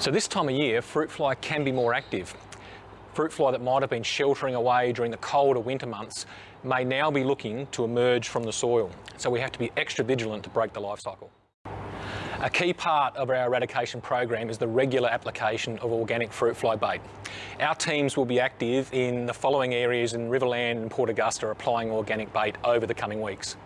So this time of year, fruit fly can be more active. Fruit fly that might have been sheltering away during the colder winter months may now be looking to emerge from the soil. So we have to be extra vigilant to break the life cycle. A key part of our eradication program is the regular application of organic fruit fly bait. Our teams will be active in the following areas in Riverland and Port Augusta applying organic bait over the coming weeks.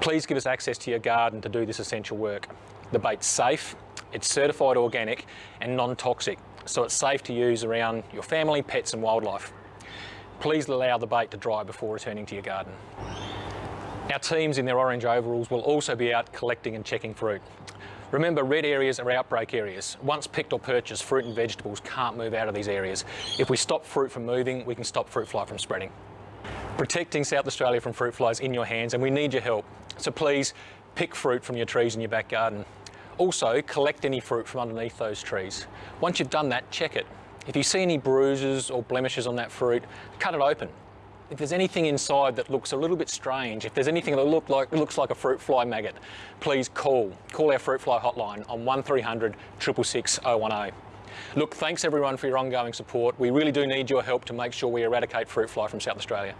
Please give us access to your garden to do this essential work. The bait's safe, it's certified organic and non-toxic, so it's safe to use around your family, pets and wildlife. Please allow the bait to dry before returning to your garden. Our teams in their orange overalls will also be out collecting and checking fruit. Remember, red areas are outbreak areas. Once picked or purchased, fruit and vegetables can't move out of these areas. If we stop fruit from moving, we can stop fruit fly from spreading. Protecting South Australia from fruit flies is in your hands and we need your help. So please pick fruit from your trees in your back garden. Also, collect any fruit from underneath those trees. Once you've done that, check it. If you see any bruises or blemishes on that fruit, cut it open. If there's anything inside that looks a little bit strange, if there's anything that look like, looks like a fruit fly maggot, please call. Call our fruit fly hotline on 1300 666 010. Look, thanks everyone for your ongoing support. We really do need your help to make sure we eradicate fruit fly from South Australia.